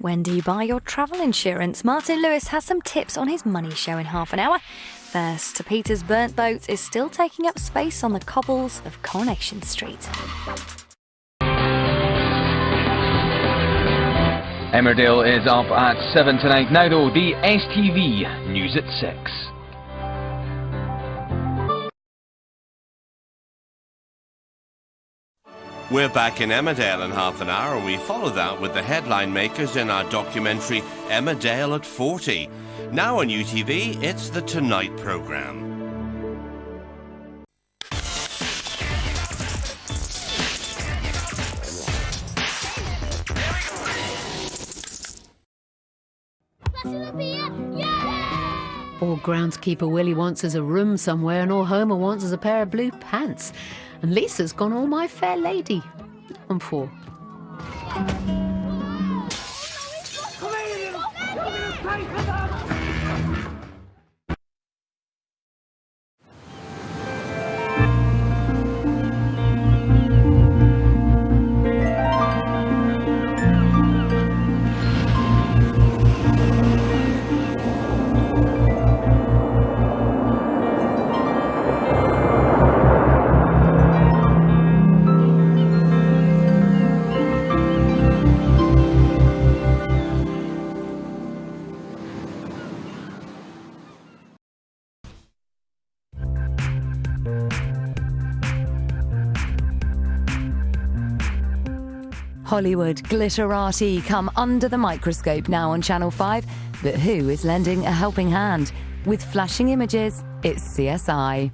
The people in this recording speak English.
When do you buy your travel insurance? Martin Lewis has some tips on his money show in half an hour. First, Peter's burnt boat is still taking up space on the cobbles of Coronation Street. Emmerdale is up at 7 tonight. Now though, the STV News at 6. We're back in Emmerdale in half an hour and we follow that with the headline makers in our documentary Emmerdale at 40. Now on UTV, it's the Tonight programme. All groundskeeper Willie wants is a room somewhere, and all Homer wants is a pair of blue pants. And Lisa's gone all my fair lady. I'm for. Hollywood glitterati come under the microscope now on Channel 5. But who is lending a helping hand? With flashing images, it's CSI.